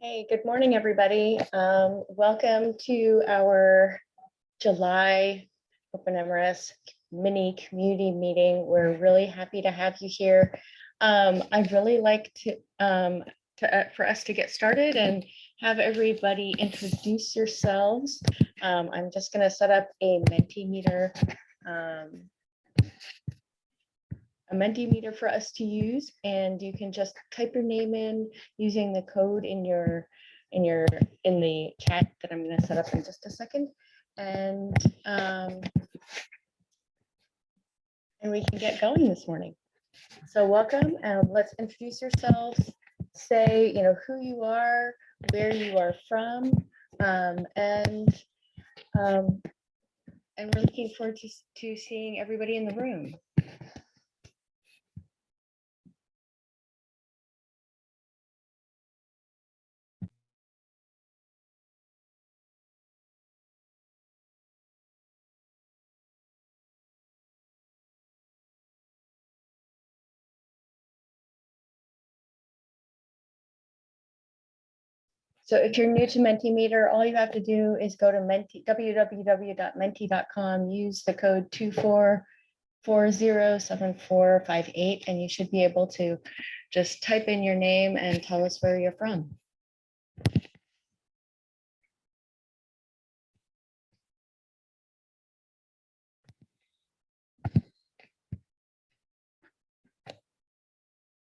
Hey, good morning, everybody. Um, welcome to our July Open MRS mini community meeting. We're really happy to have you here. Um, I'd really like to, um, to, uh, for us to get started and have everybody introduce yourselves. Um, I'm just gonna set up a Mentimeter, um, a Mentimeter for us to use, and you can just type your name in using the code in your, in your, in the chat that I'm gonna set up in just a second. And, um, and we can get going this morning. So welcome, and let's introduce yourselves, say, you know, who you are, where you are from, um, and, um, and we're looking forward to, to seeing everybody in the room. So if you're new to Mentimeter, all you have to do is go to menti, www.menti.com, use the code two four four zero seven four five eight, and you should be able to just type in your name and tell us where you're from.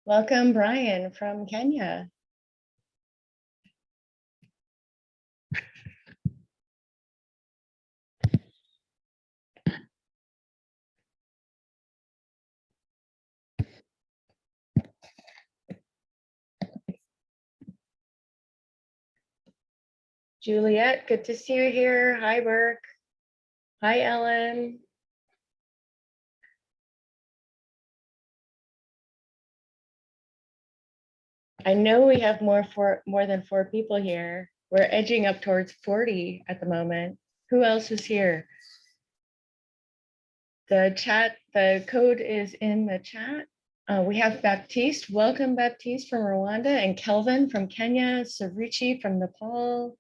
Welcome, Brian from Kenya. Juliet, good to see you here. Hi, Burke. Hi, Ellen. I know we have more for more than four people here. We're edging up towards 40 at the moment. Who else is here? The chat, the code is in the chat. Uh, we have Baptiste. Welcome, Baptiste from Rwanda and Kelvin from Kenya, Saruchi from Nepal.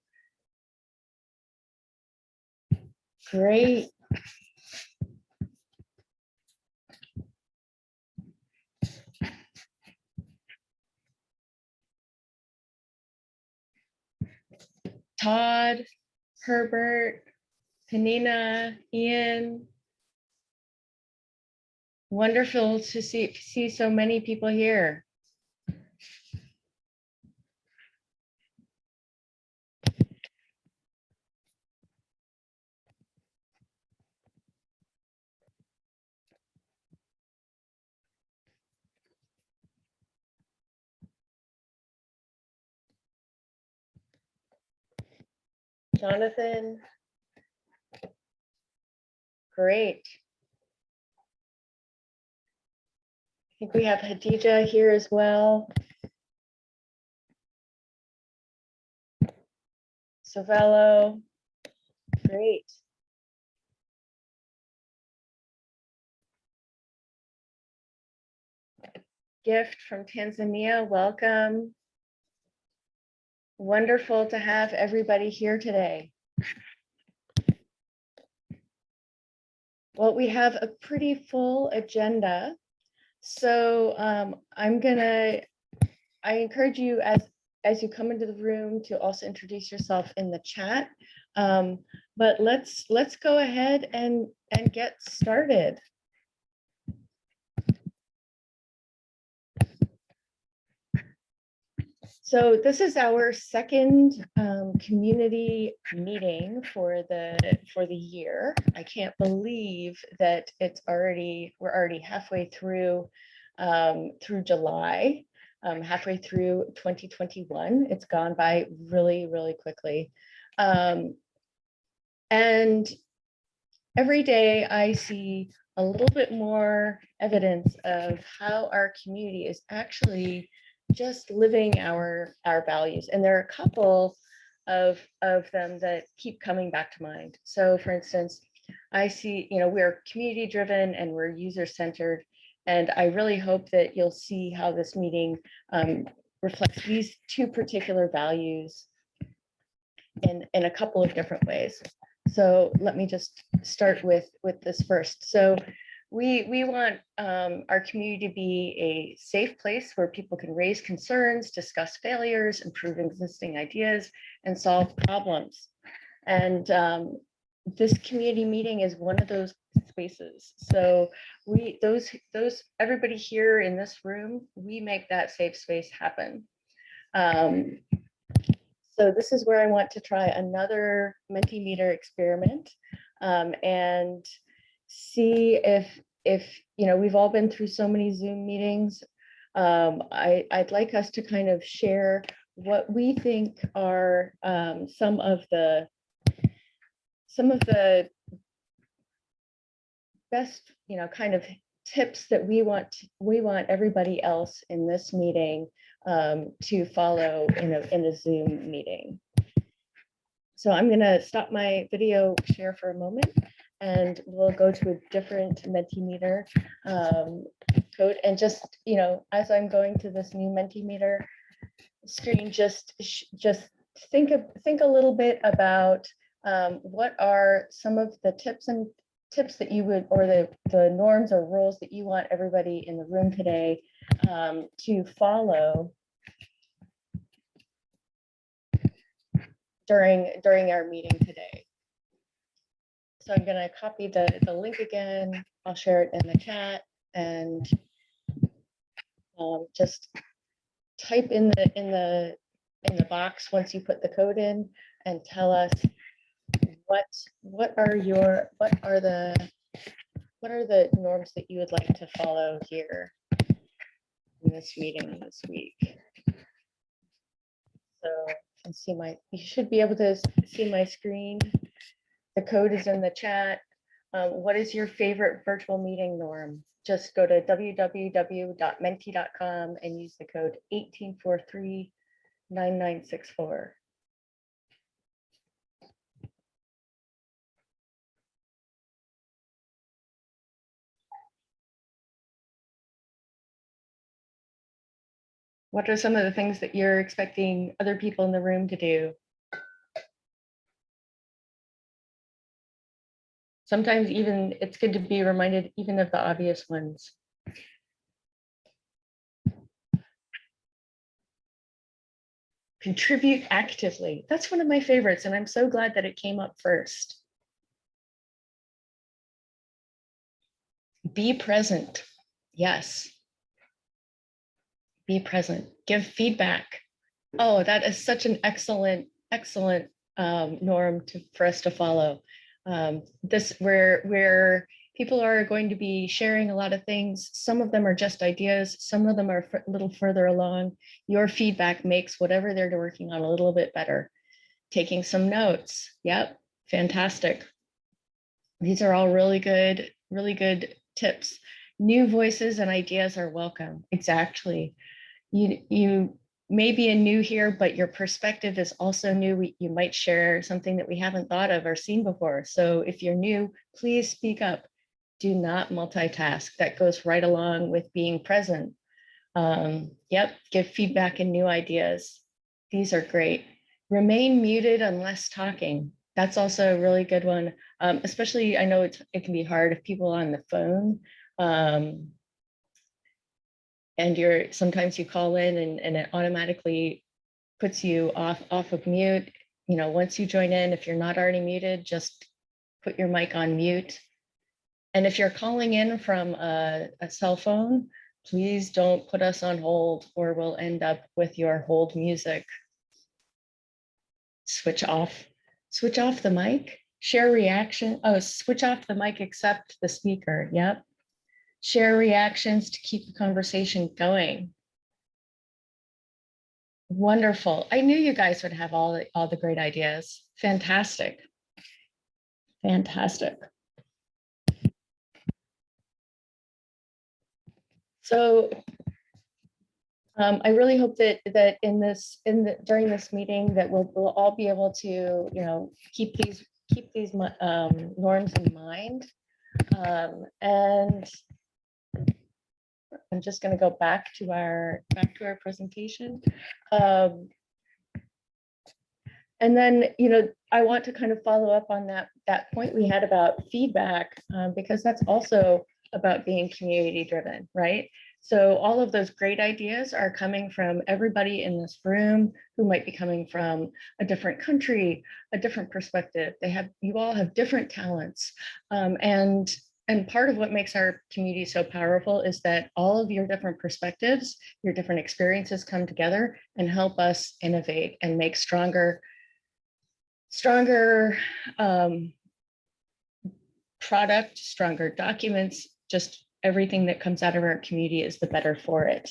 Great. Todd, Herbert, Panina, Ian. Wonderful to see, see so many people here. Jonathan. Great. I think we have Hadija here as well. Savello. Great. Gift from Tanzania, welcome. Wonderful to have everybody here today. Well, we have a pretty full agenda. So um, I'm gonna, I encourage you as, as you come into the room to also introduce yourself in the chat. Um, But let's, let's go ahead and, and get started. So this is our second um, community meeting for the, for the year. I can't believe that it's already, we're already halfway through, um, through July, um, halfway through 2021. It's gone by really, really quickly. Um, And every day I see a little bit more evidence of how our community is actually just living our, our values. And there are a couple of, of them that keep coming back to mind. So for instance, I see, you know, we're community driven and we're user centered. And I really hope that you'll see how this meeting um, reflects these two particular values in, in a couple of different ways. So let me just start with, with this first. So we, we want um, our community to be a safe place where people can raise concerns, discuss failures, improve existing ideas, and solve problems. And um, this community meeting is one of those spaces. So we, those, those, everybody here in this room, we make that safe space happen. Um, so this is where I want to try another Mentimeter experiment um, and see if, if, you know, we've all been through so many Zoom meetings. Um, I, I'd like us to kind of share what we think are um, some of the some of the best, you know, kind of tips that we want we want everybody else in this meeting um, to follow in a in a Zoom meeting. So I'm going to stop my video share for a moment and we'll go to a different Mentimeter um, code and just, you know, as I'm going to this new Mentimeter screen, just just think of think a little bit about um, what are some of the tips and tips that you would, or the, the norms or rules that you want everybody in the room today um, to follow during, during our meeting today. So I'm going to copy the, the link again. I'll share it in the chat and um, just type in the, in the, in the box once you put the code in and tell us what, what are your, what are the, what are the norms that you would like to follow here in this meeting this week? So you can see my, you should be able to see my screen. The code is in the chat. Um, what is your favorite virtual meeting norm? Just go to www.menti.com and use the code 1843 9964. What are some of the things that you're expecting other people in the room to do? Sometimes even it's good to be reminded even of the obvious ones. Contribute actively. That's one of my favorites, and I'm so glad that it came up first. Be present. Yes. Be present. Give feedback. Oh, that is such an excellent, excellent um, norm to, for us to follow. Um, this where where people are going to be sharing a lot of things. Some of them are just ideas. Some of them are a little further along. Your feedback makes whatever they're working on a little bit better. Taking some notes. Yep, fantastic. These are all really good, really good tips. New voices and ideas are welcome. Exactly. You, you may be a new here, but your perspective is also new. We, you might share something that we haven't thought of or seen before. So if you're new, please speak up. Do not multitask. That goes right along with being present. Um, yep, give feedback and new ideas. These are great. Remain muted unless talking. That's also a really good one. Um, especially, I know it can be hard if people are on the phone. Um, and you're sometimes you call in and, and it automatically puts you off off of mute. You know, once you join in, if you're not already muted, just put your mic on mute. And if you're calling in from a, a cell phone, please don't put us on hold or we'll end up with your hold music. Switch off, switch off the mic, share reaction. Oh, switch off the mic except the speaker. Yep share reactions to keep the conversation going. Wonderful. I knew you guys would have all the, all the great ideas. Fantastic. Fantastic. So um, I really hope that that in this in the during this meeting that we'll, we'll all be able to you know keep these keep these um, norms in mind um, and I'm just going to go back to our, back to our presentation. Um, And then, you know, I want to kind of follow up on that, that point we had about feedback, um, because that's also about being community driven, right? So all of those great ideas are coming from everybody in this room who might be coming from a different country, a different perspective. They have, you all have different talents. Um, and, and part of what makes our community so powerful is that all of your different perspectives, your different experiences come together and help us innovate and make stronger, stronger um, product, stronger documents, just everything that comes out of our community is the better for it.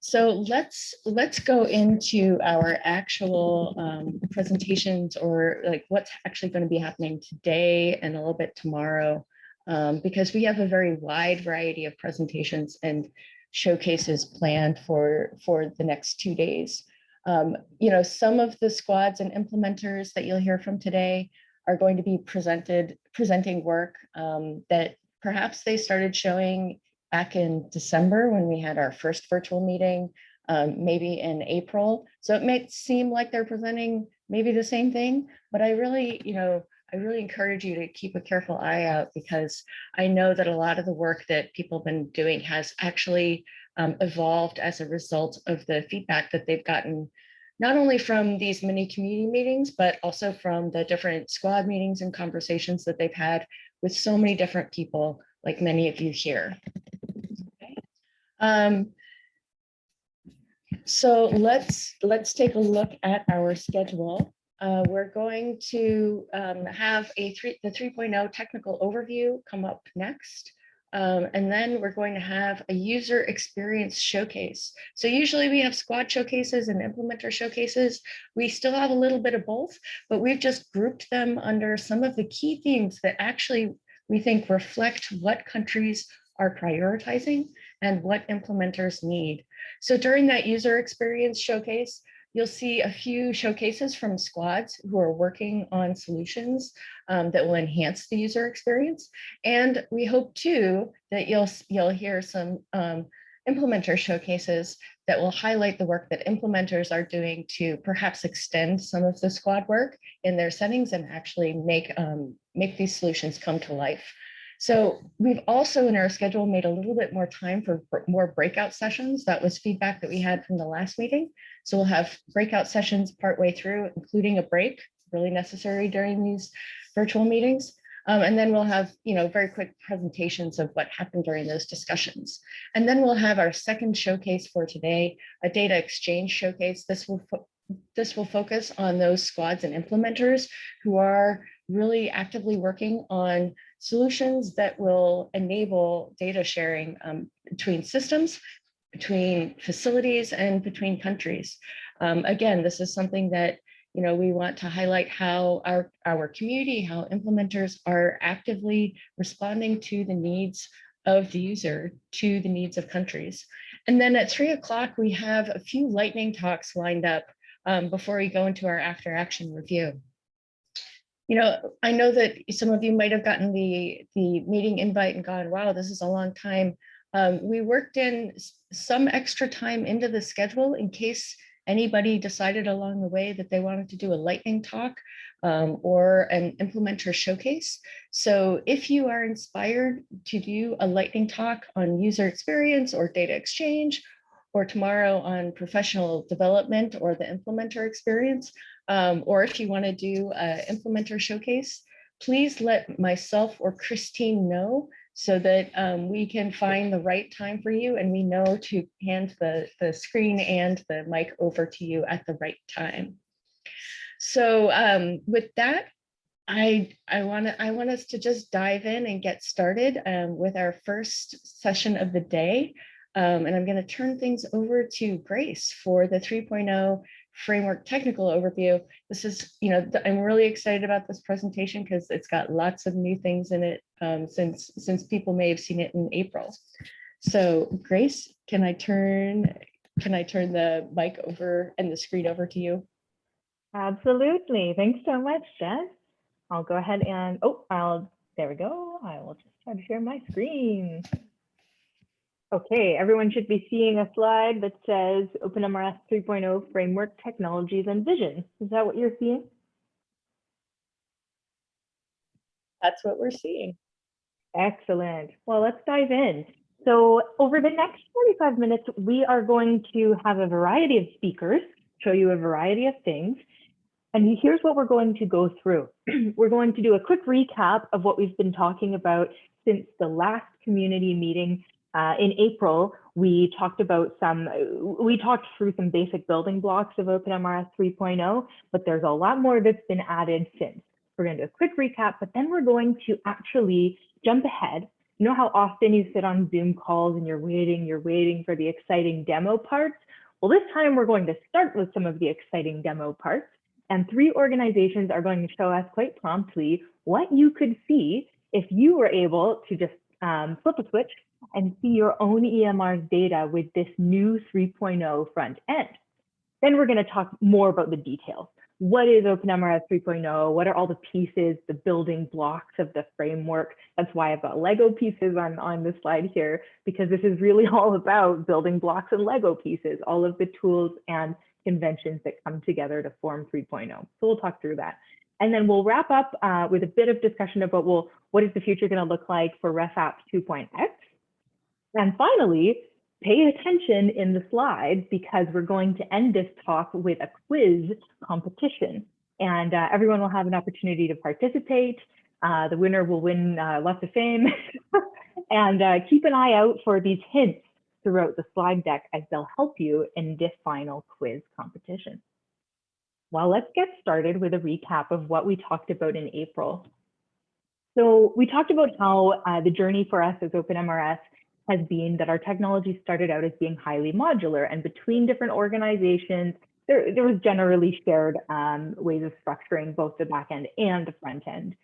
So let's let's go into our actual um, presentations or like what's actually going to be happening today and a little bit tomorrow, um, because we have a very wide variety of presentations and showcases planned for for the next two days. Um, you know, some of the squads and implementers that you'll hear from today are going to be presented presenting work um, that perhaps they started showing back in December when we had our first virtual meeting, um, maybe in April. So it may seem like they're presenting maybe the same thing, but I really, you know, I really encourage you to keep a careful eye out because I know that a lot of the work that people have been doing has actually um, evolved as a result of the feedback that they've gotten not only from these mini community meetings, but also from the different squad meetings and conversations that they've had with so many different people, like many of you here. Okay. Um, so let's let's take a look at our schedule. Uh, we're going to um, have a three the 3.0 technical overview come up next. Um, and then we're going to have a user experience showcase. So usually we have squad showcases and implementer showcases. We still have a little bit of both, but we've just grouped them under some of the key themes that actually we think reflect what countries are prioritizing and what implementers need. So during that user experience showcase, You'll see a few showcases from squads who are working on solutions um, that will enhance the user experience. And we hope too that you'll, you'll hear some um, implementer showcases that will highlight the work that implementers are doing to perhaps extend some of the squad work in their settings and actually make, um, make these solutions come to life. So we've also in our schedule made a little bit more time for more breakout sessions. That was feedback that we had from the last meeting. So we'll have breakout sessions partway through, including a break, really necessary during these virtual meetings. Um, and then we'll have, you know, very quick presentations of what happened during those discussions. And then we'll have our second showcase for today, a data exchange showcase. This will this will focus on those squads and implementers who are really actively working on solutions that will enable data sharing um, between systems, between facilities and between countries. Um, again, this is something that you know, we want to highlight how our, our community, how implementers are actively responding to the needs of the user, to the needs of countries. And then at three o'clock, we have a few lightning talks lined up um, before we go into our after action review you know, I know that some of you might have gotten the, the meeting invite and gone, wow, this is a long time. Um, we worked in some extra time into the schedule in case anybody decided along the way that they wanted to do a lightning talk um, or an implementer showcase. So if you are inspired to do a lightning talk on user experience or data exchange, or tomorrow on professional development or the implementer experience, um, or if you want to do an implementer showcase, please let myself or Christine know so that um, we can find the right time for you and we know to hand the, the screen and the mic over to you at the right time. So um, with that, I, I want to I want us to just dive in and get started um, with our first session of the day. Um, and I'm going to turn things over to Grace for the 3.0 framework technical overview. This is, you know, I'm really excited about this presentation because it's got lots of new things in it um, since since people may have seen it in April. So Grace, can I turn can I turn the mic over and the screen over to you? Absolutely. Thanks so much, Jess. I'll go ahead and, oh, I'll, there we go. I will just try to share my screen. Okay, everyone should be seeing a slide that says OpenMRS 3.0 Framework Technologies and Vision. Is that what you're seeing? That's what we're seeing. Excellent. Well, let's dive in. So over the next 45 minutes, we are going to have a variety of speakers, show you a variety of things. And here's what we're going to go through. we're going to do a quick recap of what we've been talking about since the last community meeting uh, in April. We talked about some, we talked through some basic building blocks of OpenMRS 3.0, but there's a lot more that's been added since. We're going to do a quick recap, but then we're going to actually jump ahead. You know how often you sit on Zoom calls and you're waiting, you're waiting for the exciting demo parts? Well, this time we're going to start with some of the exciting demo parts. And three organizations are going to show us quite promptly what you could see if you were able to just um, flip a switch and see your own EMR's data with this new 3.0 front end. Then we're going to talk more about the details what is OpenMRS 3.0? What are all the pieces, the building blocks of the framework? That's why I've got Lego pieces on, on the slide here, because this is really all about building blocks and Lego pieces, all of the tools and conventions that come together to form 3.0. So we'll talk through that. And then we'll wrap up uh, with a bit of discussion about, well, what is the future going to look like for RefApp 2.x? And finally, pay attention in the slides because we're going to end this talk with a quiz competition and uh, everyone will have an opportunity to participate. Uh, the winner will win uh, lots of fame and uh, keep an eye out for these hints throughout the slide deck as they'll help you in this final quiz competition. Well, let's get started with a recap of what we talked about in April. So we talked about how uh, the journey for us as OpenMRS has been that our technology started out as being highly modular and between different organizations, there, there was generally shared um, ways of structuring both the back end and the front end.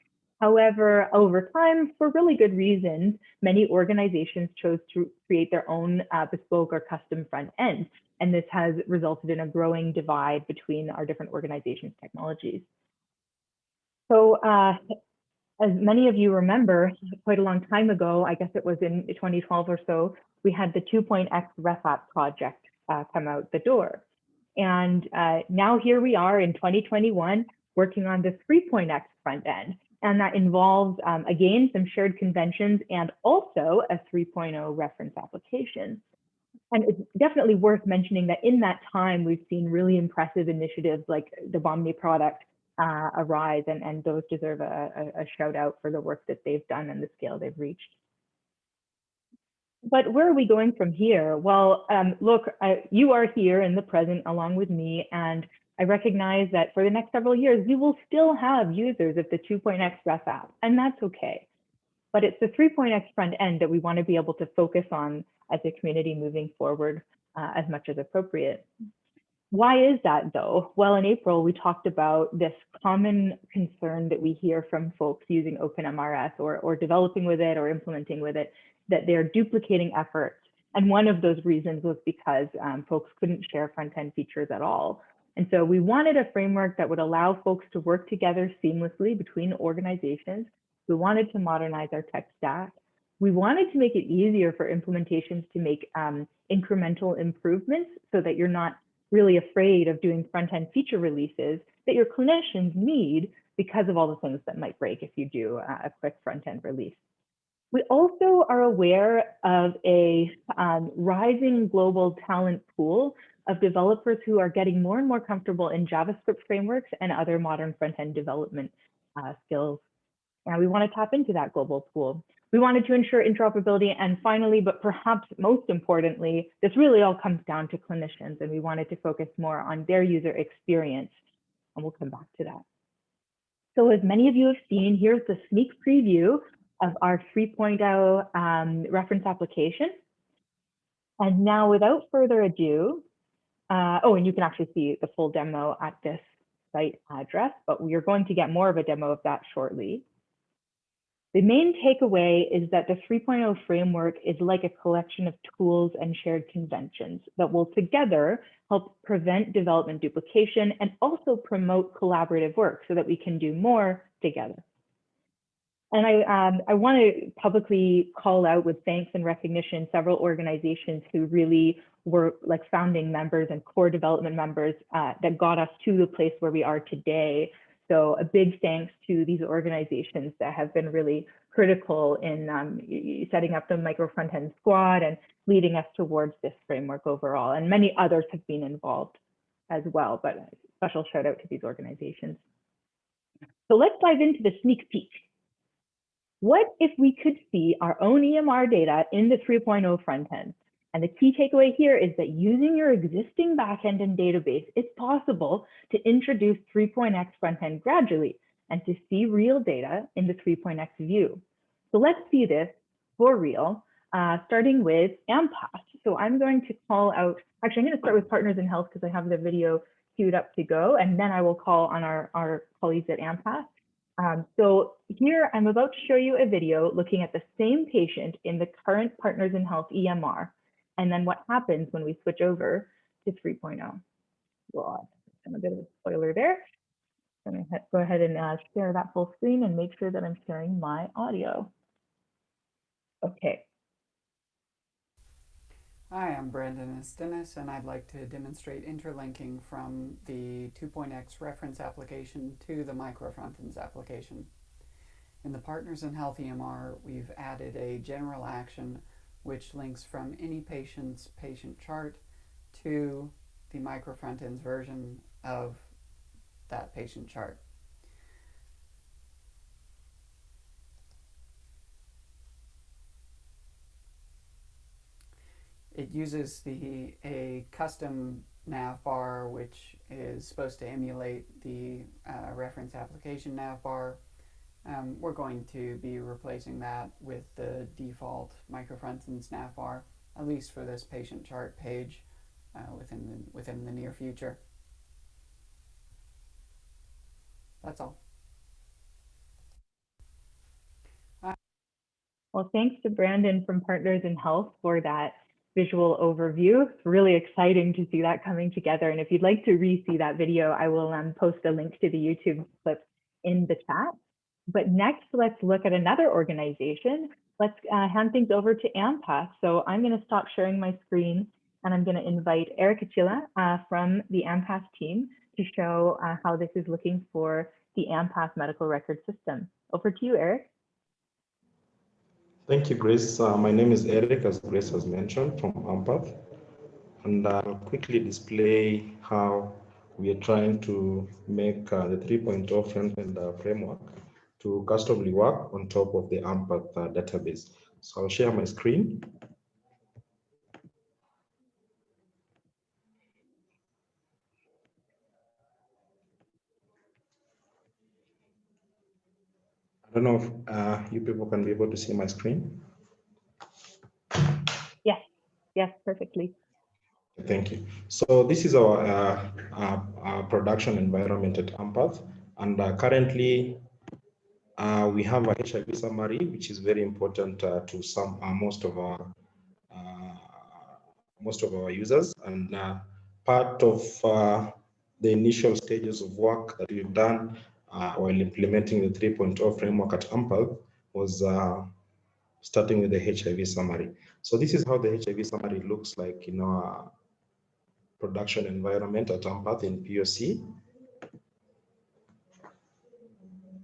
However, over time, for really good reasons, many organizations chose to create their own uh, bespoke or custom front end. And this has resulted in a growing divide between our different organizations' technologies. So uh, as many of you remember, quite a long time ago, I guess it was in 2012 or so, we had the 2.x RefApp project uh, come out the door. And uh, now here we are in 2021 working on the 3.x front end. And that involves, um, again, some shared conventions and also a 3.0 reference application. And it's definitely worth mentioning that in that time, we've seen really impressive initiatives like the Bahmni product uh, arise and, and those deserve a, a, a shout out for the work that they've done and the scale they've reached. But where are we going from here? Well, um, look, I, you are here in the present along with me, and I recognize that for the next several years, we will still have users of the 2.x RefApp, and that's okay. But it's the 3.x front end that we want to be able to focus on as a community moving forward uh, as much as appropriate. Why is that though? Well, in April, we talked about this common concern that we hear from folks using OpenMRS or, or developing with it or implementing with it, that they're duplicating efforts. And one of those reasons was because um, folks couldn't share front-end features at all. And so we wanted a framework that would allow folks to work together seamlessly between organizations. We wanted to modernize our tech stack. We wanted to make it easier for implementations to make um, incremental improvements so that you're not really afraid of doing front end feature releases that your clinicians need because of all the things that might break if you do a quick front end release. We also are aware of a um, rising global talent pool of developers who are getting more and more comfortable in JavaScript frameworks and other modern front-end development uh, skills. And we want to tap into that global pool. We wanted to ensure interoperability. And finally, but perhaps most importantly, this really all comes down to clinicians and we wanted to focus more on their user experience. And we'll come back to that. So as many of you have seen, here's the sneak preview of our 3.0 um, reference application. And now without further ado, uh, oh, and you can actually see the full demo at this site address, but we are going to get more of a demo of that shortly. The main takeaway is that the 3.0 framework is like a collection of tools and shared conventions that will together help prevent development duplication and also promote collaborative work so that we can do more together. And I, um, I want to publicly call out with thanks and recognition several organizations who really were like founding members and core development members uh, that got us to the place where we are today. So a big thanks to these organizations that have been really critical in um, setting up the micro front end squad and leading us towards this framework overall. And many others have been involved as well, but a special shout out to these organizations. So let's dive into the sneak peek. What if we could see our own EMR data in the 3.0 front end? And the key takeaway here is that using your existing backend and database, it's possible to introduce 3.x front end gradually and to see real data in the 3.x view. So let's see this for real, uh, starting with AMPATH. So I'm going to call out, actually, I'm going to start with Partners in Health because I have the video queued up to go, and then I will call on our, our colleagues at AMPATH. Um, so here I'm about to show you a video looking at the same patient in the current Partners in Health EMR, and then what happens when we switch over to 3.0. Well, I'm a bit of a spoiler there. I'm going to go ahead and uh, share that full screen and make sure that I'm sharing my audio. Okay. Hi, I'm Brandon Istenes, and I'd like to demonstrate interlinking from the 2.x reference application to the microfrontends application. In the Partners in Health EMR, we've added a general action which links from any patient's patient chart to the microfrontends version of that patient chart. It uses the a custom nav bar which is supposed to emulate the uh, reference application nav bar. Um, we're going to be replacing that with the default microfrontends nav bar, at least for this patient chart page uh, within the, within the near future. That's all. Well, thanks to Brandon from Partners in Health for that visual overview. It's really exciting to see that coming together. And if you'd like to re-see that video, I will um, post a link to the YouTube clip in the chat. But next, let's look at another organization. Let's uh, hand things over to AMPATH. So I'm going to stop sharing my screen and I'm going to invite Eric Achilla uh, from the AMPATH team to show uh, how this is looking for the AMPATH medical record system. Over to you, Eric. Thank you, Grace. Uh, my name is Eric, as Grace has mentioned, from AMPATH. And I'll quickly display how we are trying to make uh, the 3.0 front-end uh, framework to customly work on top of the AMPATH uh, database. So I'll share my screen. I don't know if uh, you people can be able to see my screen. Yes, yes, perfectly. Thank you. So this is our, uh, uh, our production environment at AMPATH. And uh, currently, uh, we have a HIV summary, which is very important uh, to some most of our most of our users. And part of the initial stages of work that we've done uh, while implementing the 3.0 framework at AMPATH was uh, starting with the HIV summary. So this is how the HIV summary looks like in our production environment at AMPATH in POC.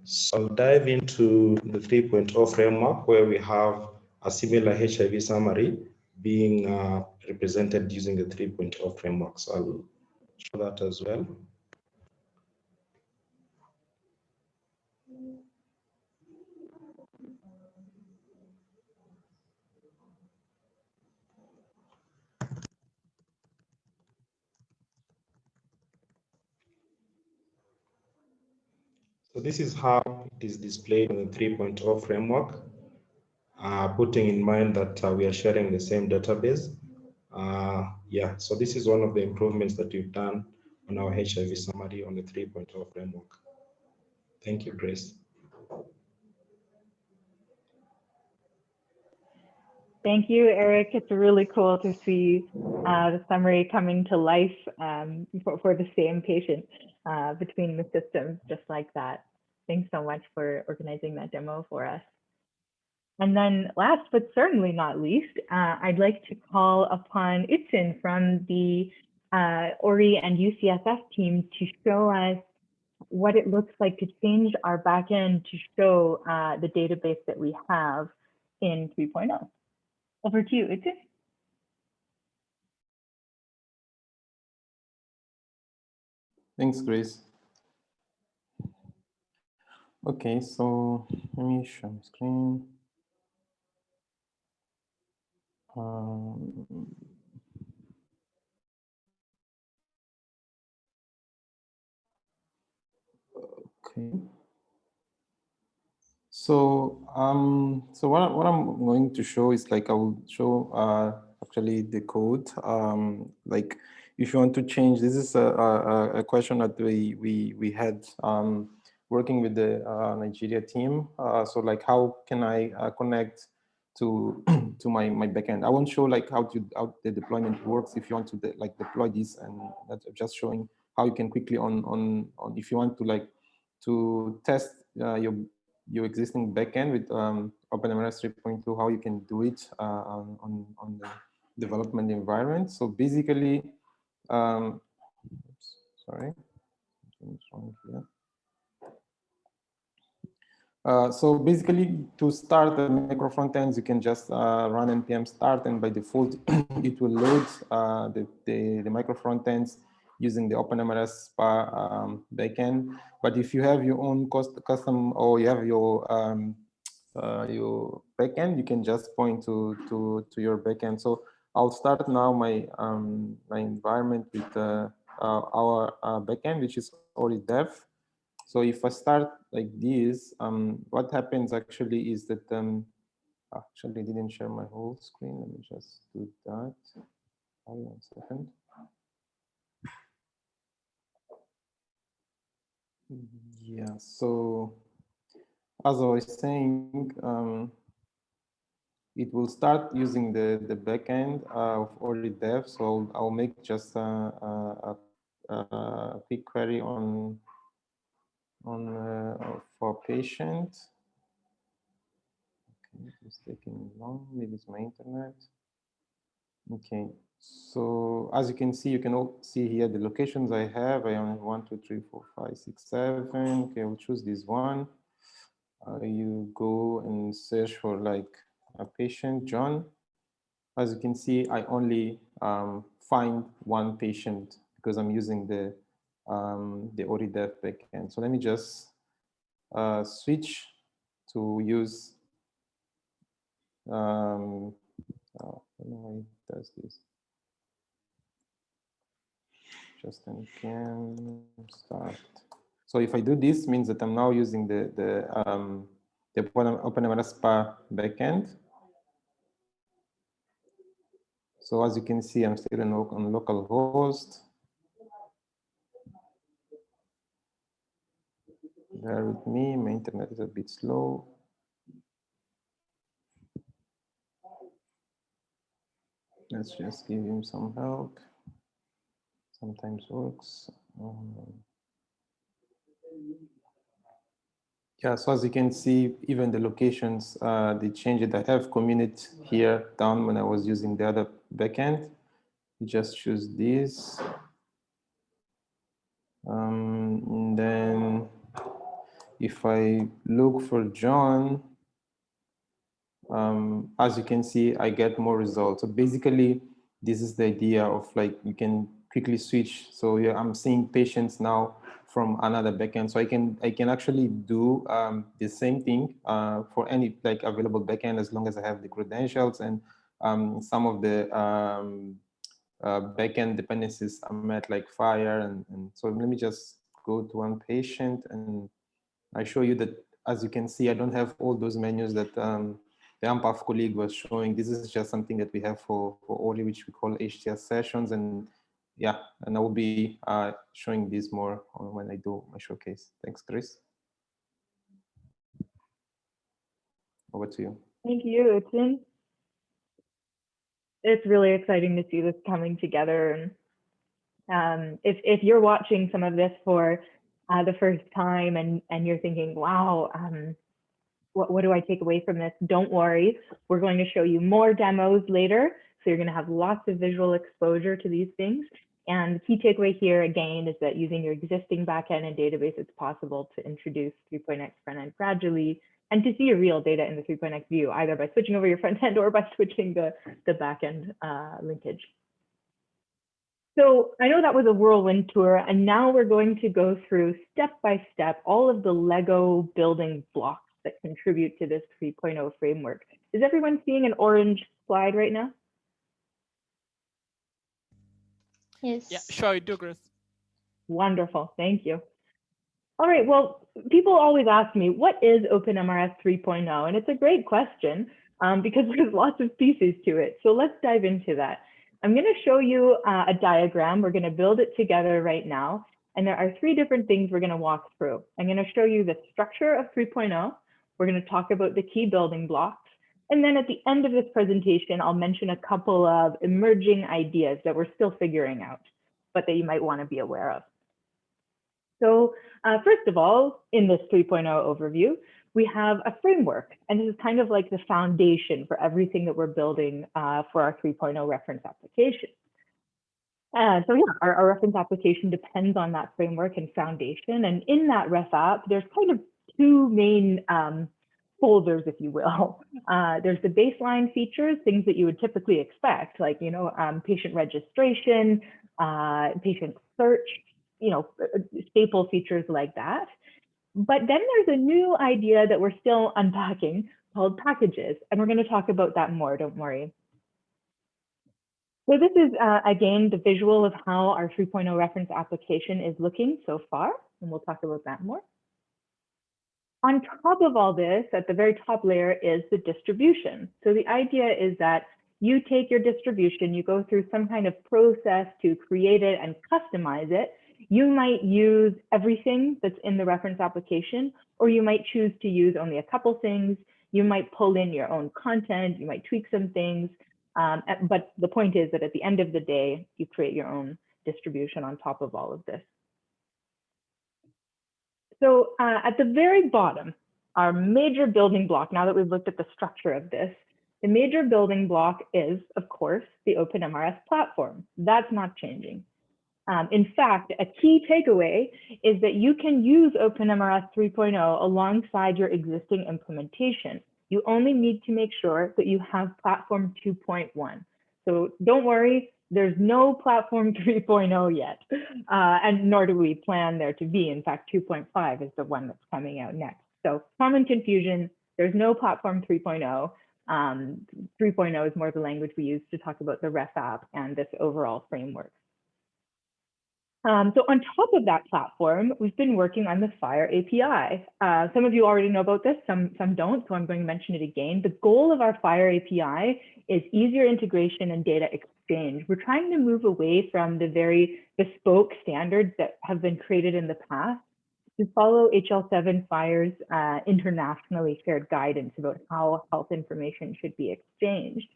So I'll dive into the 3.0 framework where we have a similar HIV summary being uh, represented using the 3.0 framework. So I'll show that as well. So this is how it is displayed in the 3.0 framework, uh, putting in mind that uh, we are sharing the same database. Uh, yeah, so this is one of the improvements that we've done on our HIV summary on the 3.0 framework. Thank you, Grace. Thank you, Eric. It's really cool to see uh, the summary coming to life um, for, for, the same patient uh, between the systems, just like that. Thanks so much for organizing that demo for us. And then last but certainly not least, uh, I'd like to call upon Itzin from the uh, ORI and UCSF team to show us what it looks like to change our backend to show uh, the database that we have in 3.0. Over to you, Itzin. Thanks, Grace. Okay, so let me share my screen. Um, okay. So um, so what what I'm going to show is like I will show uh, actually the code. Um, like if you want to change, this is a, a, a question that we we we had um, working with the uh, Nigeria team. Uh, so like how can I uh, connect to to my my backend? I won't show like how to how the deployment works if you want to de like deploy this, and that's just showing how you can quickly on on on if you want to like to test uh, your your existing backend with um, OpenMRS 3.2, how you can do it uh, on, on the development environment. So basically, um, oops, sorry, something's wrong here. Uh, so basically, to start the micro frontends, you can just uh, run npm start, and by default, it will load uh, the, the, the micro frontends using the OpenMRS SPA um, backend. But if you have your own cost, custom or you have your um, uh, your backend, you can just point to to to your backend. So I'll start now my um, my environment with uh, uh, our uh, backend, which is already dev. So if I start like this, um, what happens actually is that um, actually didn't share my whole screen. Let me just do that. Hold on a second. Yeah, so as I was saying, um, it will start using the, the backend uh, of already dev. So I'll make just a, a, a, quick query on, on uh, for patient. Okay, it's taking long, maybe it's my internet. Okay, so as you can see, you can all see here the locations I have. I only have one, two, three, four, five, six, seven. Okay, I'll choose this one. Uh, you go and search for like a patient, John. As you can see, I only um, find one patient because I'm using the um, the ORIDEV backend. So let me just uh, switch to use um, oh, I don't know why it does this just npm start. So if I do this, means that I'm now using the the um, the OpenMRS SPA backend. So as you can see, I'm still on, on localhost. Bear with me, my internet is a bit slow. Let's just give him some help sometimes works. Um, yeah, so as you can see, even the locations, uh, they change it. I have community here down when I was using the other backend. You just choose this. Um, and then if I look for John, um, as you can see, I get more results. So basically, this is the idea of like, you can quickly switch. So yeah, I'm seeing patients now from another backend. So I can I can actually do um, the same thing uh, for any like available backend as long as I have the credentials and um, some of the um, uh, backend dependencies I met like FHIR and, and so let me just go to one patient and I show you that as you can see I don't have all those menus that um, the AMPATH colleague was showing. This is just something that we have for, for Oli, which we call HTS sessions and yeah, and I will be uh, showing this more when I do my showcase. Thanks, Chris. Over to you. Thank you, Tim. It's really exciting to see this coming together. And um, if, if you're watching some of this for uh, the first time and, and you're thinking, wow, um, what, what do I take away from this? Don't worry, we're going to show you more demos later. So you're going to have lots of visual exposure to these things. And the key takeaway here again is that using your existing backend and database, it's possible to introduce 3.x front end gradually and to see your real data in the 3.x view, either by switching over your front end or by switching the, the backend uh, linkage. So I know that was a whirlwind tour, and now we're going to go through step by step all of the Lego building blocks that contribute to this 3.0 framework. Is everyone seeing an orange slide right now? Yes. Yeah, sure, Douglas. Wonderful, thank you. All right, well, people always ask me, what is OpenMRS 3.0? And it's a great question um, because there's lots of pieces to it. So let's dive into that. I'm going to show you uh, a diagram. We're going to build it together right now. And there are three different things we're going to walk through. I'm going to show you the structure of 3.0. We're going to talk about the key building blocks. And then at the end of this presentation, I'll mention a couple of emerging ideas that we're still figuring out, but that you might want to be aware of. So uh, first of all, in this 3.0 overview, we have a framework, and this is kind of like the foundation for everything that we're building uh, for our 3.0 reference application. And so yeah, our, our, reference application depends on that framework and foundation. And in that ref app, there's kind of two main um, folders, if you will. Uh, there's the baseline features, things that you would typically expect, like, you know, um, patient registration, uh, patient search, you know, uh, staple features like that. But then there's a new idea that we're still unpacking called packages, and we're going to talk about that more, don't worry. So this is, uh, again, the visual of how our 3.0 reference application is looking so far, and we'll talk about that more. On top of all this, at the very top layer is the distribution. So the idea is that you take your distribution, you go through some kind of process to create it and customize it. You might use everything that's in the reference application, or you might choose to use only a couple things. You might pull in your own content, you might tweak some things. Um, but the point is that at the end of the day, you create your own distribution on top of all of this. So uh, at the very bottom, our major building block, now that we've looked at the structure of this, the major building block is, of course, the OpenMRS platform. That's not changing. Um, in fact, a key takeaway is that you can use OpenMRS 3.0 alongside your existing implementation. You only need to make sure that you have platform 2.1. So don't worry, there's no platform 3.0 yet, uh, and nor do we plan there to be. In fact, 2.5 is the one that's coming out next. So common confusion, there's no platform 3.0. Um, 3.0 is more the language we use to talk about the ref app and this overall framework. Um, so on top of that platform, we've been working on the FHIR API. Uh, some of you already know about this, some, some don't, so I'm going to mention it again. The goal of our FHIR API is easier integration and data exchange. We're trying to move away from the very bespoke standards that have been created in the past to follow HL7 FHIR's uh, internationally shared guidance about how health information should be exchanged.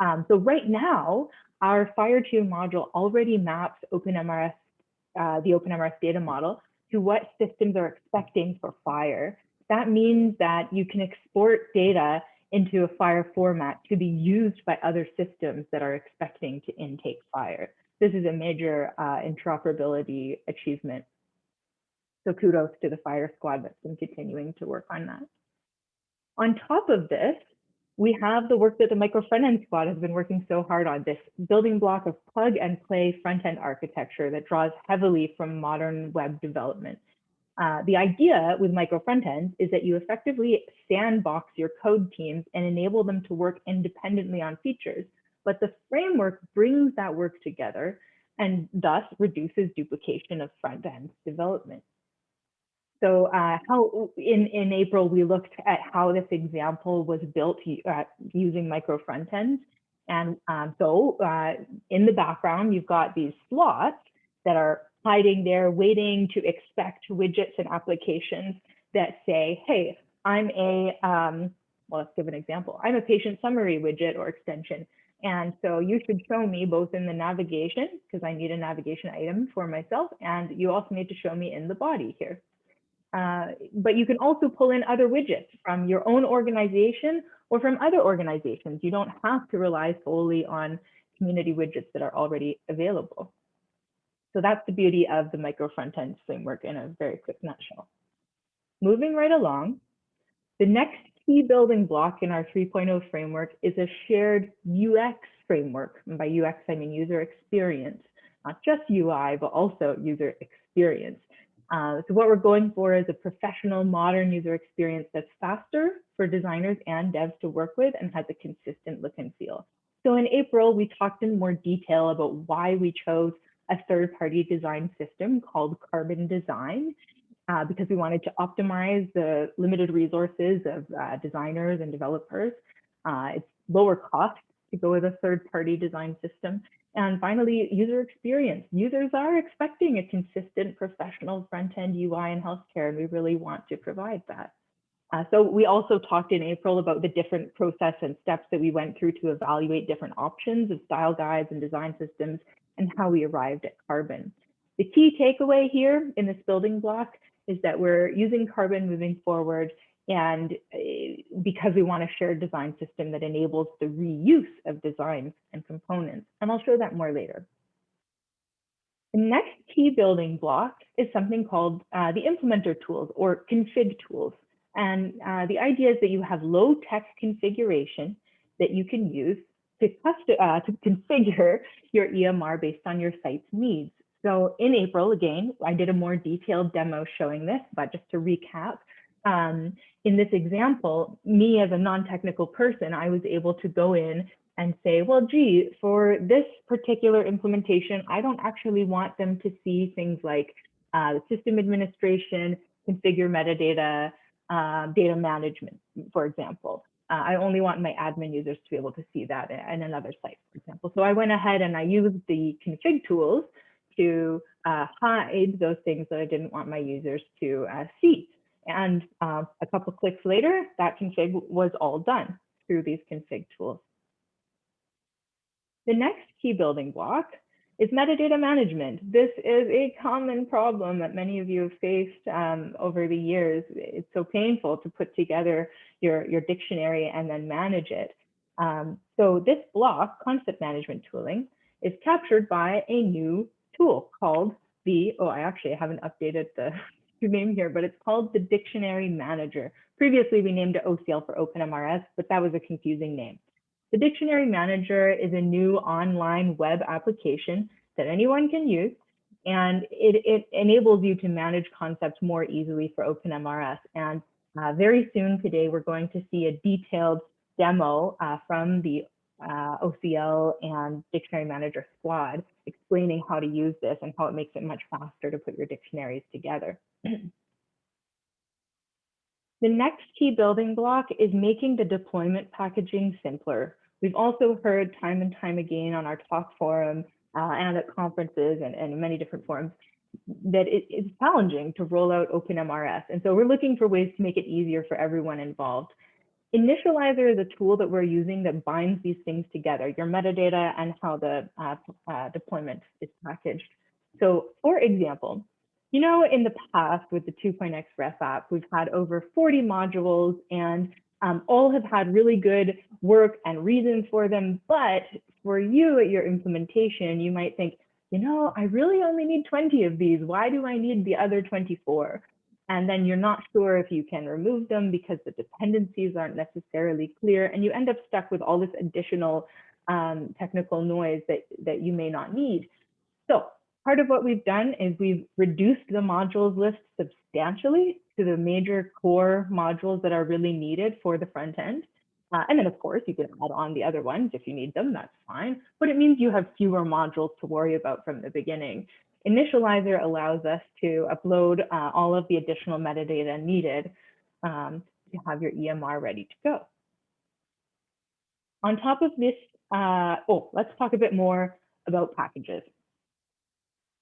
Um, so right now, our FHIR2 module already maps OpenMRS uh, the OpenMRS data model to what systems are expecting for FHIR. That means that you can export data into a FHIR format to be used by other systems that are expecting to intake FHIR. This is a major uh, interoperability achievement. So kudos to the FHIR squad that's been continuing to work on that. On top of this, we have the work that the micro front end squad has been working so hard on this building block of plug and play front end architecture that draws heavily from modern web development. Uh, the idea with micro front ends is that you effectively sandbox your code teams and enable them to work independently on features, but the framework brings that work together and thus reduces duplication of front end development. So uh, how in, in April, we looked at how this example was built uh, using micro front ends. And um, so uh, in the background, you've got these slots that are hiding there, waiting to expect widgets and applications that say, hey, I'm a, um, well, let's give an example. I'm a patient summary widget or extension And so you should show me both in the navigation, because I need a navigation item for myself, and you also need to show me in the body here. Uh, but you can also pull in other widgets from your own organization or from other organizations. You don't have to rely solely on community widgets that are already available. So that's the beauty of the micro front end framework in a very quick nutshell. Moving right along, the next key building block in our 3.0 framework is a shared UX framework. And by UX, I mean user experience, not just UI, but also user experience. Uh, so what we're going for is a professional, modern user experience that's faster for designers and devs to work with and has a consistent look and feel. So in April, we talked in more detail about why we chose a third-party design system called Carbon Design, uh, because we wanted to optimize the limited resources of uh, designers and developers. Uh, it's lower cost to go with a third-party design system. And finally, user experience. Users are expecting a consistent professional front-end UI in healthcare, and we really want to provide that. Uh, so we also talked in April about the different process and steps that we went through to evaluate different options of style guides and design systems and how we arrived at carbon. The key takeaway here in this building block is that we're using carbon moving forward and uh, because we want a shared design system that enables the reuse of designs and components. And I'll show that more later. The next key building block is something called uh, the implementer tools or config tools. And uh, the idea is that you have low tech configuration that you can use to, uh, to configure your EMR based on your site's needs. So in April, again, I did a more detailed demo showing this, but just to recap, um, in this example, me as a non-technical person, I was able to go in and say, well, gee, for this particular implementation, I don't actually want them to see things like uh, system administration, configure metadata, uh, data management, for example. Uh, I only want my admin users to be able to see that in another site, for example. So I went ahead and I used the config tools to uh, hide those things that I didn't want my users to uh, see. And uh, a couple clicks later, that config was all done through these config tools. The next key building block is metadata management. This is a common problem that many of you have faced um, over the years. It's so painful to put together your, your dictionary and then manage it. Um, so this block, concept management tooling, is captured by a new tool called the, oh, I actually haven't updated the name here, but it's called the Dictionary Manager. Previously, we named it OCL for OpenMRS, but that was a confusing name. The Dictionary Manager is a new online web application that anyone can use, and it, it enables you to manage concepts more easily for OpenMRS. And uh, very soon today, we're going to see a detailed demo uh, from the uh, OCL and Dictionary Manager squad explaining how to use this and how it makes it much faster to put your dictionaries together. the next key building block is making the deployment packaging simpler. We've also heard time and time again on our talk forum uh, and at conferences and, and many different forums that it, it's challenging to roll out OpenMRS. And so we're looking for ways to make it easier for everyone involved. Initializer is a tool that we're using that binds these things together, your metadata and how the uh, uh, deployment is packaged. So for example, you know, in the past with the 2.x ref app, we've had over 40 modules and um, all have had really good work and reasons for them. But for you at your implementation, you might think, you know, I really only need 20 of these. Why do I need the other 24? and then you're not sure if you can remove them because the dependencies aren't necessarily clear, and you end up stuck with all this additional um, technical noise that, that you may not need. So part of what we've done is we've reduced the modules list substantially to the major core modules that are really needed for the front end. Uh, and then of course you can add on the other ones if you need them, that's fine. But it means you have fewer modules to worry about from the beginning. Initializer allows us to upload uh, all of the additional metadata needed um, to have your EMR ready to go. On top of this, uh, oh, let's talk a bit more about packages.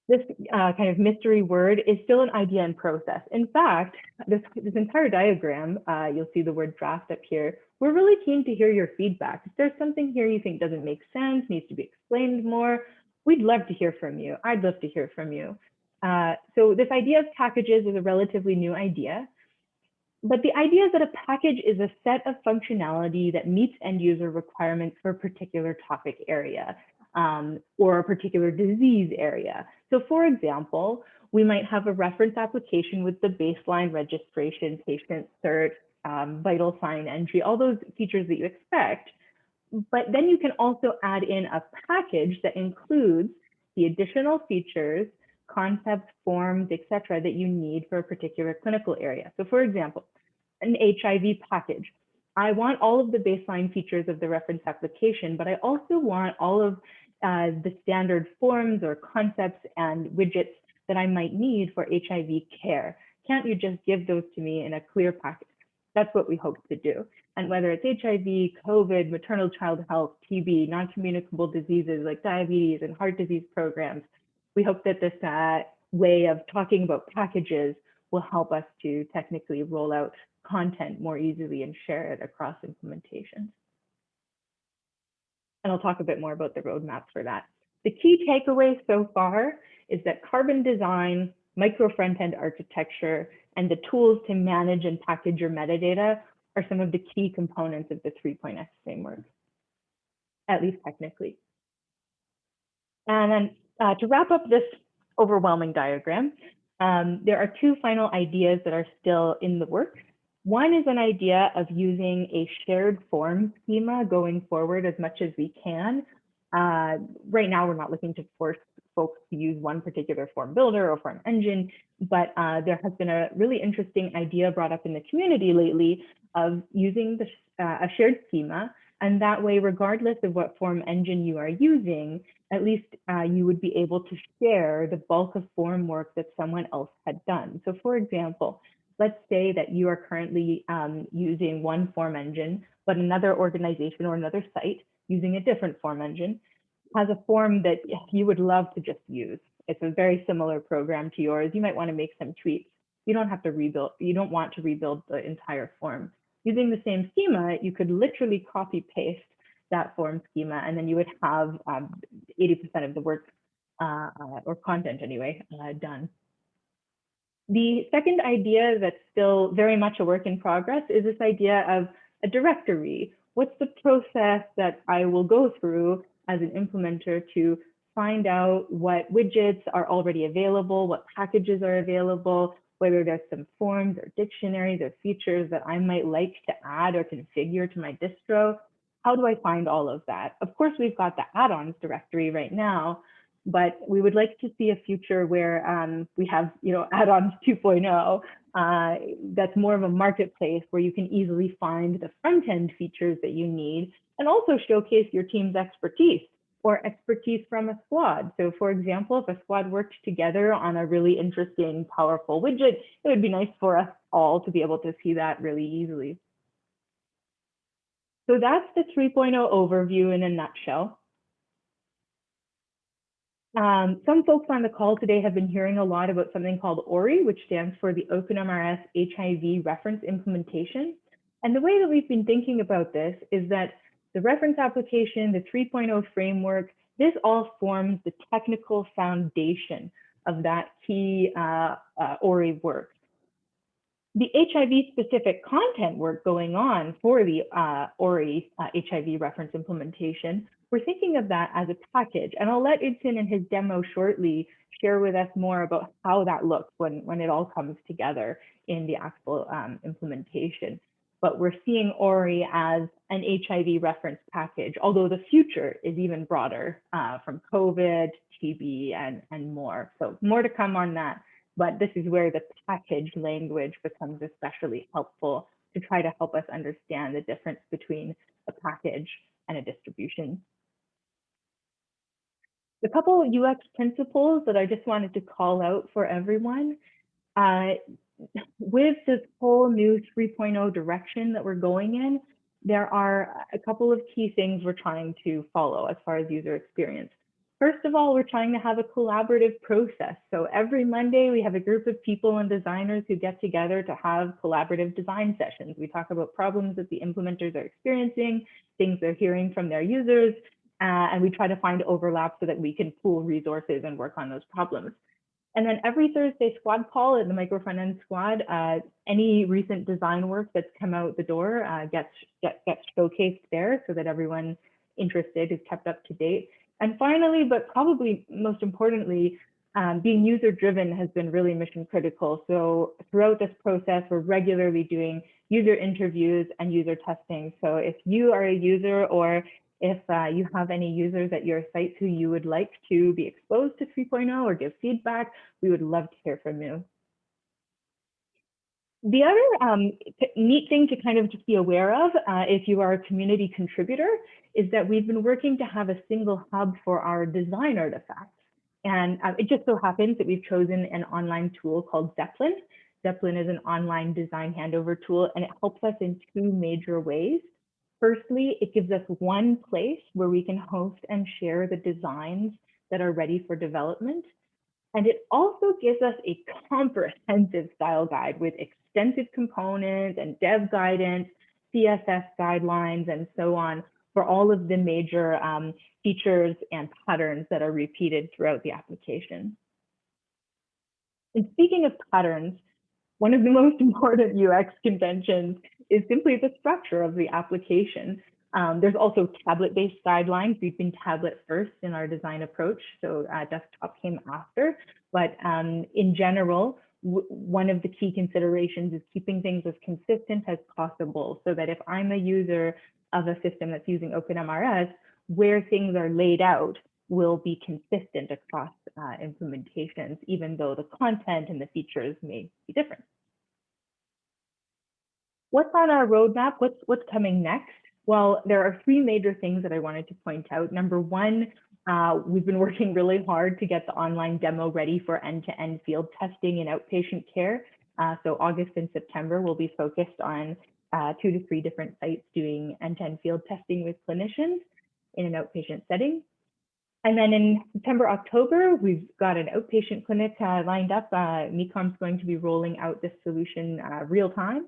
This uh, kind of mystery word is still an idea in process. In fact, this, this entire diagram, uh, you'll see the word draft up here. We're really keen to hear your feedback. If there's something here you think doesn't make sense, needs to be explained more, we'd love to hear from you. I'd love to hear from you. Uh, so this idea of packages is a relatively new idea. But the idea is that a package is a set of functionality that meets end user requirements for a particular topic area um, or a particular disease area. So for example, we might have a reference application with the baseline registration, patient cert, um, vital sign entry, all those features that you expect. But then you can also add in a package that includes the additional features, concepts, forms, etc., that you need for a particular clinical area. So for example, an HIV package. I want all of the baseline features of the reference application, but I also want all of uh, the standard forms or concepts and widgets that I might need for HIV care. Can't you just give those to me in a clear package? That's what we hope to do. And whether it's HIV, COVID, maternal child health, TB, non-communicable diseases like diabetes and heart disease programs, we hope that this uh, way of talking about packages will help us to technically roll out content more easily and share it across implementations. And I'll talk a bit more about the roadmap for that. The key takeaway so far is that carbon design, micro front-end architecture, and the tools to manage and package your metadata are some of the key components of the 3.x framework, at least technically. And then uh, to wrap up this overwhelming diagram, um, there are two final ideas that are still in the works. One is an idea of using a shared form schema going forward as much as we can. Uh, right now, we're not looking to force folks to use one particular form builder or form engine, but uh, there has been a really interesting idea brought up in the community lately of using the, uh, a shared schema. And that way, regardless of what form engine you are using, at least uh, you would be able to share the bulk of form work that someone else had done. So for example, let's say that you are currently um, using one form engine, but another organization or another site using a different form engine has a form that you would love to just use. It's a very similar program to yours. You might want to make some tweaks. You don't have to rebuild, you don't want to rebuild the entire form. Using the same schema, you could literally copy paste that form schema, and then you would have 80% um, of the work uh, or content anyway uh, done. The second idea that's still very much a work in progress is this idea of a directory. What's the process that I will go through as an implementer to find out what widgets are already available, what packages are available, whether there's some forms or dictionaries or features that I might like to add or configure to my distro. How do I find all of that? Of course, we've got the add-ons directory right now, but we would like to see a future where um, we have, you know, add-ons 2.0 uh, that's more of a marketplace where you can easily find the front-end features that you need and also showcase your team's expertise or expertise from a squad. So for example, if a squad worked together on a really interesting, powerful widget, it would be nice for us all to be able to see that really easily. So that's the 3.0 overview in a nutshell. Um, some folks on the call today have been hearing a lot about something called ORI, which stands for the OpenMRS HIV Reference Implementation. And the way that we've been thinking about this is that the reference application, the 3.0 framework, this all forms the technical foundation of that key uh, uh, ORI work. The HIV specific content work going on for the uh, ORI HIV uh, reference implementation we're thinking of that as a package. And I'll let Idson in his demo shortly share with us more about how that looks when, when it all comes together in the actual um, implementation. But we're seeing ORI as an HIV reference package, although the future is even broader uh, from COVID, TB, and, and more. So more to come on that. But this is where the package language becomes especially helpful to try to help us understand the difference between a package and a distribution a couple UX principles that I just wanted to call out for everyone. Uh, with this whole new 3.0 direction that we're going in, there are a couple of key things we're trying to follow as far as user experience. First of all, we're trying to have a collaborative process. So every Monday, we have a group of people and designers who get together to have collaborative design sessions. We talk about problems that the implementers are experiencing, things they're hearing from their users, uh, and we try to find overlap so that we can pool resources and work on those problems. And then every Thursday squad call at the micro front end squad, uh, any recent design work that's come out the door uh, gets, get, gets showcased there so that everyone interested is kept up to date. And finally, but probably most importantly, um, being user driven has been really mission critical. So throughout this process, we're regularly doing user interviews and user testing. So if you are a user or if uh, you have any users at your sites who you would like to be exposed to 3.0 or give feedback, we would love to hear from you. The other um, neat thing to kind of just be aware of uh, if you are a community contributor is that we've been working to have a single hub for our design artifacts. And uh, it just so happens that we've chosen an online tool called Zeplin. Zeplin is an online design handover tool, and it helps us in two major ways. Firstly, it gives us one place where we can host and share the designs that are ready for development. And it also gives us a comprehensive style guide with extensive components and dev guidance, CSS guidelines, and so on for all of the major um, features and patterns that are repeated throughout the application. And speaking of patterns, one of the most important UX conventions is simply the structure of the application. Um, there's also tablet-based guidelines. We've been tablet first in our design approach, so uh, desktop came after. But um, in general, one of the key considerations is keeping things as consistent as possible so that if I'm a user of a system that's using OpenMRS, where things are laid out will be consistent across uh, implementations, even though the content and the features may be different. What's on our roadmap? What's, what's coming next? Well, there are three major things that I wanted to point out. Number one, uh, we've been working really hard to get the online demo ready for end-to-end -end field testing in outpatient care. Uh, so August and September will be focused on uh, two to three different sites doing end-to-end -end field testing with clinicians in an outpatient setting. And then in September, October, we've got an outpatient clinic uh, lined up. Uh, Mekom's going to be rolling out this solution uh, real time.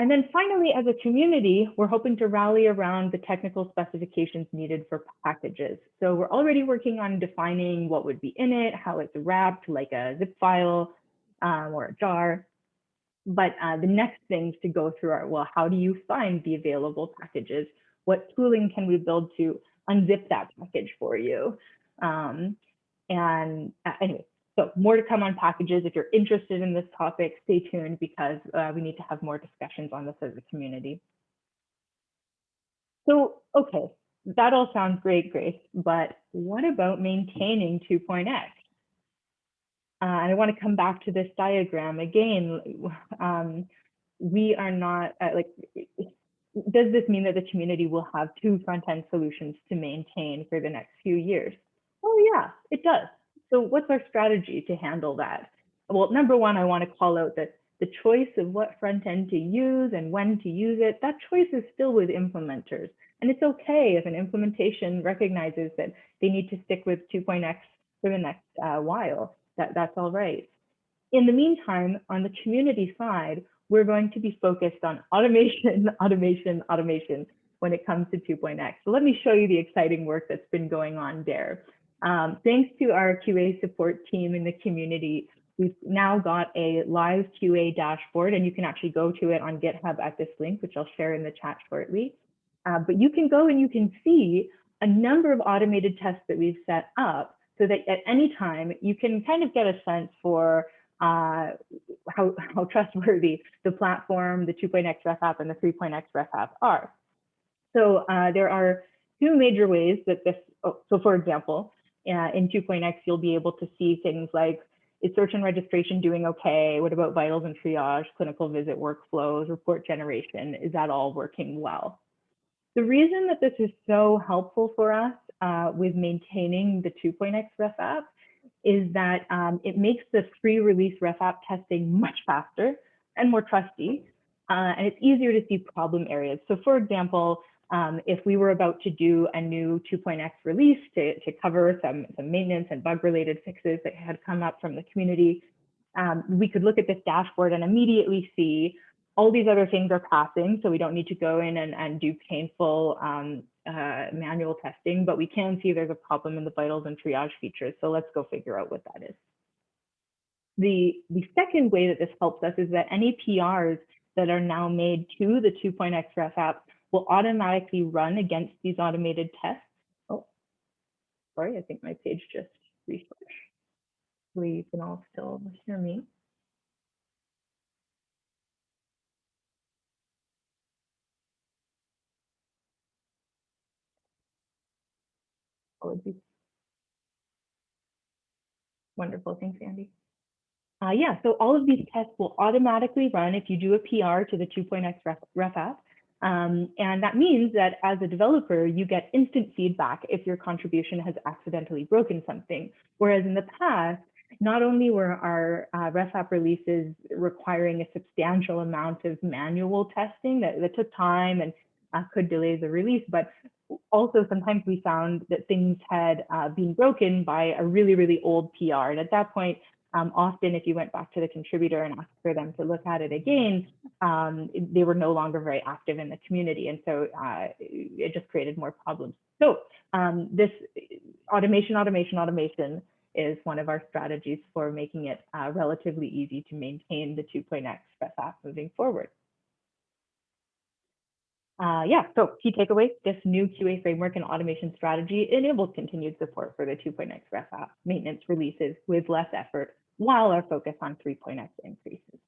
And then finally, as a community, we're hoping to rally around the technical specifications needed for packages. So we're already working on defining what would be in it, how it's wrapped like a zip file um, or a jar. But uh, the next things to go through are, well, how do you find the available packages? What tooling can we build to unzip that package for you? Um, and uh, anyway, so more to come on packages. If you're interested in this topic, stay tuned because uh, we need to have more discussions on this as a community. So, okay, that all sounds great, Grace, but what about maintaining 2.x? Uh, and I want to come back to this diagram again. Um, we are not uh, like, does this mean that the community will have two front-end solutions to maintain for the next few years? Oh yeah, it does. So what's our strategy to handle that? Well, number one, I want to call out that the choice of what front end to use and when to use it, that choice is still with implementers. And it's okay if an implementation recognizes that they need to stick with 2.x for the next uh, while, that, that's all right. In the meantime, on the community side, we're going to be focused on automation, automation, automation when it comes to 2.x. So let me show you the exciting work that's been going on there. Um, thanks to our QA support team in the community, we've now got a live QA dashboard and you can actually go to it on GitHub at this link, which I'll share in the chat shortly. Uh, but you can go and you can see a number of automated tests that we've set up so that at any time you can kind of get a sense for uh, how, how trustworthy the platform, the 2.x ref app and the 3.x ref app are. So uh, there are two major ways that this, oh, so for example, uh, in 2.x, you'll be able to see things like, is search and registration doing okay? What about vitals and triage, clinical visit workflows, report generation? Is that all working well? The reason that this is so helpful for us uh, with maintaining the 2.x ref app is that um, it makes the free release ref app testing much faster and more trusty, uh, and it's easier to see problem areas. So for example, um, if we were about to do a new 2.x release to, to cover some, some maintenance and bug related fixes that had come up from the community, um, we could look at this dashboard and immediately see all these other things are passing, so we don't need to go in and, and do painful um, uh, manual testing, but we can see there's a problem in the vitals and triage features. So let's go figure out what that is. The, the second way that this helps us is that any PRs that are now made to the 2.x ref app will automatically run against these automated tests. Oh, sorry, I think my page just refreshed. Hopefully you can all still hear me. Apologies. Wonderful, thanks, Andy. Uh, yeah, so all of these tests will automatically run if you do a PR to the 2.x ref, ref app. Um, and that means that as a developer, you get instant feedback if your contribution has accidentally broken something. Whereas in the past, not only were our uh, app releases requiring a substantial amount of manual testing that, that took time and uh, could delay the release, but also sometimes we found that things had uh, been broken by a really, really old PR. And at that point, um, often if you went back to the contributor and asked for them to look at it again, um, they were no longer very active in the community. And so uh, it just created more problems. So um, this automation, automation, automation is one of our strategies for making it uh, relatively easy to maintain the 2.x Express app moving forward. Uh, yeah, so key takeaway, this new QA framework and automation strategy enables continued support for the 2.x ref app maintenance releases with less effort while our focus on 3.x increases.